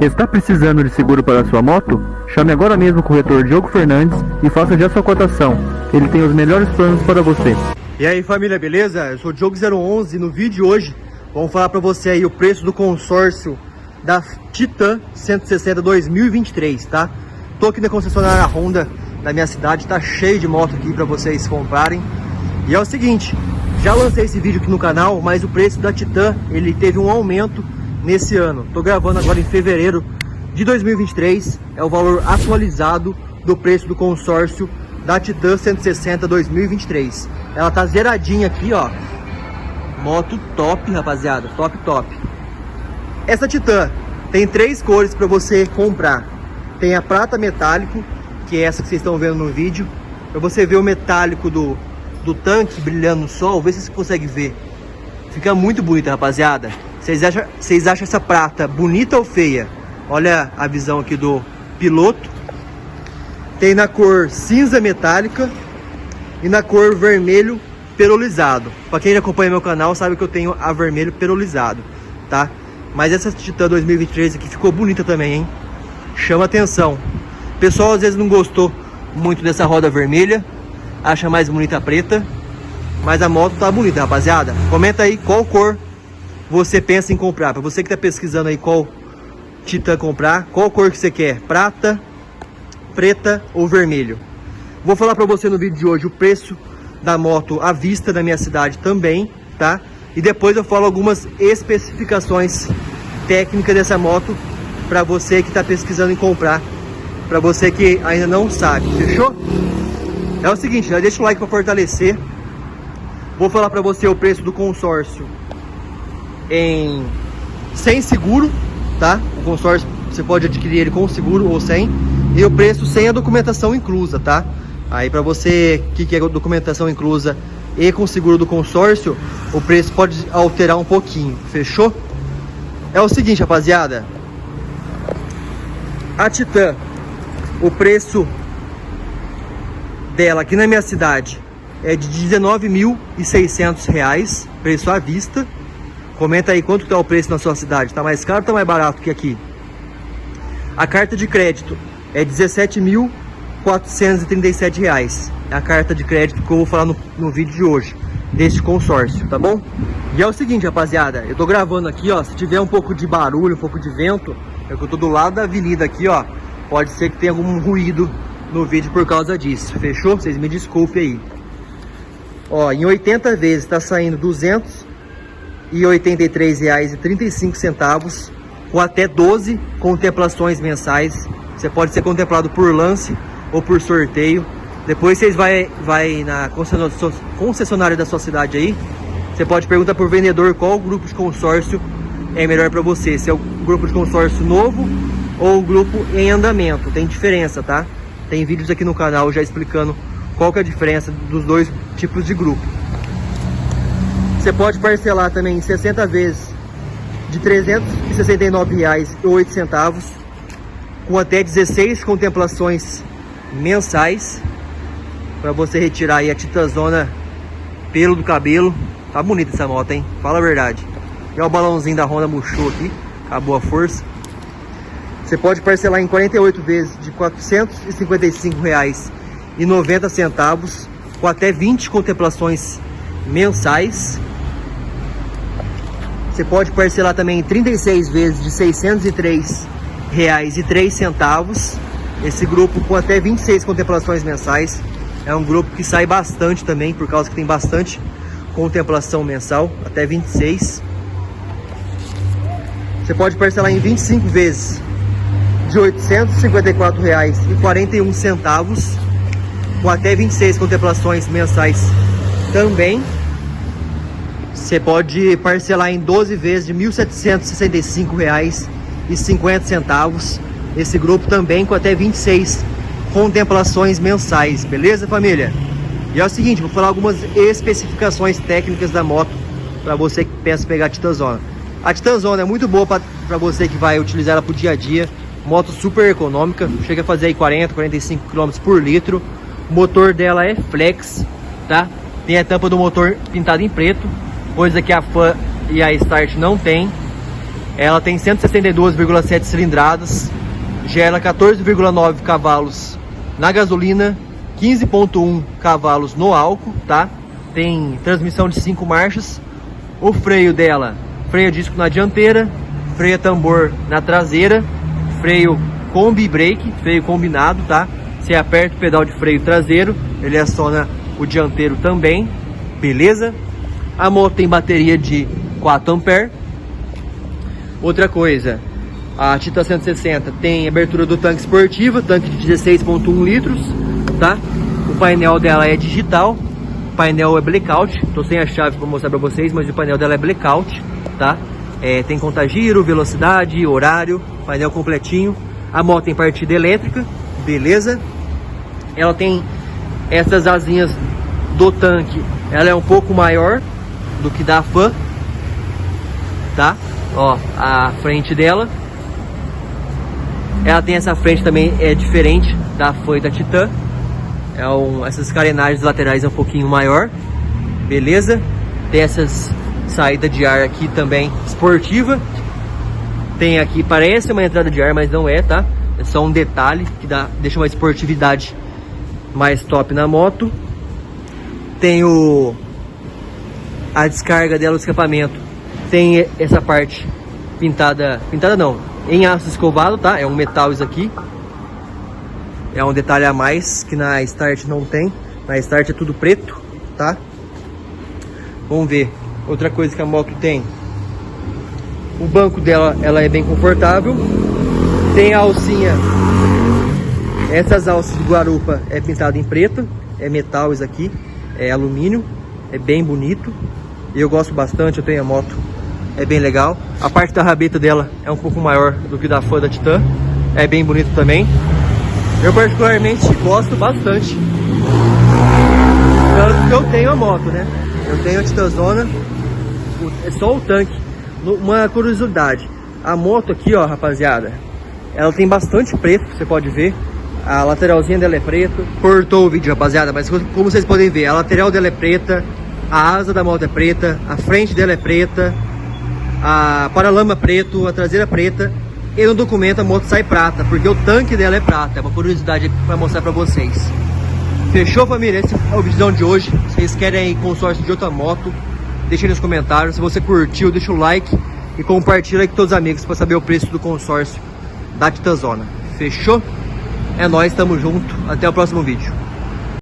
Está precisando de seguro para sua moto? Chame agora mesmo o corretor Diogo Fernandes e faça já sua cotação. Ele tem os melhores planos para você. E aí família, beleza? Eu sou o Diogo011 e no vídeo de hoje vamos falar para você aí o preço do consórcio da Titan 160 2023, tá? Tô aqui na concessionária Honda da minha cidade, tá cheio de moto aqui para vocês comprarem. E é o seguinte, já lancei esse vídeo aqui no canal, mas o preço da Titan, ele teve um aumento nesse ano. Tô gravando agora em fevereiro de 2023, é o valor atualizado do preço do consórcio da Titan 160 2023. Ela tá zeradinha aqui, ó. Moto top, rapaziada, top, top. Essa Titan tem três cores para você comprar. Tem a prata metálico, que é essa que vocês estão vendo no vídeo. Para você ver o metálico do, do tanque brilhando no sol, vê se você consegue ver. Fica muito bonita, rapaziada. Vocês acham, vocês acham essa prata bonita ou feia? Olha a visão aqui do piloto. Tem na cor cinza metálica e na cor vermelho perolizado. Para quem acompanha meu canal sabe que eu tenho a vermelho perolizado, tá? Mas essa Titan 2023 aqui ficou bonita também, hein? Chama atenção. O pessoal às vezes não gostou muito dessa roda vermelha, acha mais bonita a preta, mas a moto tá bonita, rapaziada. Comenta aí qual cor você pensa em comprar. Para você que tá pesquisando aí qual Titan comprar, qual cor que você quer? Prata, preta ou vermelho? Vou falar para você no vídeo de hoje o preço da moto à vista da minha cidade também, tá? E depois eu falo algumas especificações técnicas dessa moto para você que está pesquisando em comprar, para você que ainda não sabe, fechou? É o seguinte, já deixa o like para fortalecer. Vou falar para você o preço do consórcio em sem seguro, tá? O consórcio você pode adquirir ele com seguro ou sem. E o preço sem a documentação inclusa, tá? Aí para você que quer documentação inclusa e com seguro do consórcio, o preço pode alterar um pouquinho, fechou? É o seguinte, rapaziada. A Titan, o preço dela aqui na minha cidade é de R$19.600, preço à vista. Comenta aí quanto está o preço na sua cidade, tá mais caro ou tá mais barato que aqui? A carta de crédito é R$17.437, é a carta de crédito que eu vou falar no, no vídeo de hoje, deste consórcio, tá bom? E é o seguinte, rapaziada, eu tô gravando aqui, ó, se tiver um pouco de barulho, um pouco de vento, é que eu tô do lado da avenida aqui, ó, pode ser que tenha algum ruído no vídeo por causa disso, fechou? Vocês me desculpem aí. Ó, em 80 vezes tá saindo 283 reais e 35 centavos com até 12 contemplações mensais. Você pode ser contemplado por lance ou por sorteio. Depois vocês vai, vai na concessionária da sua cidade aí. Você pode perguntar por vendedor qual grupo de consórcio é melhor para você. Se é o grupo de consórcio novo ou o grupo em andamento. Tem diferença, tá? Tem vídeos aqui no canal já explicando qual que é a diferença dos dois tipos de grupo. Você pode parcelar também em 60 vezes de R$ 369,08 com até 16 contemplações mensais para você retirar aí a titazona pelo do cabelo. Tá bonita essa moto, hein? Fala a verdade. E o balãozinho da Honda murchou aqui, acabou a força. Você pode parcelar em 48 vezes de R$ 455,90 com até 20 contemplações mensais. Você pode parcelar também em 36 vezes de R$ 603,03. Esse grupo com até 26 contemplações mensais. É um grupo que sai bastante também, por causa que tem bastante contemplação mensal, até 26. Você pode parcelar em 25 vezes de R$ 854,41, com até 26 contemplações mensais também. Você pode parcelar em 12 vezes de R$ 1.765,50. Esse grupo também com até 26 contemplações mensais, beleza família? E é o seguinte, vou falar algumas especificações técnicas da moto para você que pensa pegar a Titanzona. A Titanzona é muito boa para você que vai utilizar ela para o dia a dia. Moto super econômica, chega a fazer aí 40, 45 km por litro. O motor dela é flex, tá? Tem a tampa do motor pintada em preto, coisa que a Fan e a Start não tem. Ela tem 162,7 cilindradas, gera 14,9 cavalos na gasolina, 15,1 cavalos no álcool, tá? Tem transmissão de 5 marchas. O freio dela, freio disco na dianteira, freio tambor na traseira, freio combi brake, freio combinado, tá? Você aperta o pedal de freio traseiro, ele aciona o dianteiro também, beleza? A moto tem bateria de 4 ampere. Outra coisa, a Titan 160 tem abertura do tanque esportiva, tanque de 16.1 litros, tá? O painel dela é digital, o painel é blackout, tô sem a chave para mostrar para vocês, mas o painel dela é blackout, tá? É, tem contagiro, velocidade, horário, painel completinho. A moto tem partida elétrica, beleza? ela tem essas asinhas do tanque, ela é um pouco maior do que da Fan, tá? Ó, a frente dela. Ela tem essa frente também, é diferente da Fan e da Titan. É um, essas carenagens laterais é um pouquinho maior, beleza? Tem essas saída de ar aqui também esportiva. Tem aqui, parece uma entrada de ar, mas não é, tá? É só um detalhe que dá, deixa uma esportividade mais top na moto. Tem o a descarga dela, o escapamento. Tem essa parte pintada, pintada não, em aço escovado, tá? É um metal isso aqui. É um detalhe a mais que na Start não tem. Na Start é tudo preto, tá? Vamos ver. Outra coisa que a moto tem. O banco dela, ela é bem confortável. Tem a alcinha essas alças de guarupa é pintado em preto, é metal isso aqui, é alumínio, é bem bonito. Eu gosto bastante, eu tenho a moto, é bem legal. A parte da rabeta dela é um pouco maior do que da fã da Titan, é bem bonito também. Eu particularmente gosto bastante. Tanto que eu tenho a moto, né? Eu tenho a Titanzona, é só o tanque. Uma curiosidade, a moto aqui, ó, rapaziada, ela tem bastante preto, você pode ver. A lateralzinha dela é preta. Cortou o vídeo, rapaziada, mas como vocês podem ver, a lateral dela é preta, a asa da moto é preta, a frente dela é preta, a paralama preto, a traseira preta. E no documento a moto sai prata, porque o tanque dela é prata. É uma curiosidade para mostrar para vocês. Fechou, família? Esse é o vídeo de hoje. Se vocês querem consórcio de outra moto, deixa aí nos comentários. Se você curtiu, deixa o like e compartilha com todos os amigos para saber o preço do consórcio da Titanzona. Fechou? É nóis, tamo junto. Até o próximo vídeo.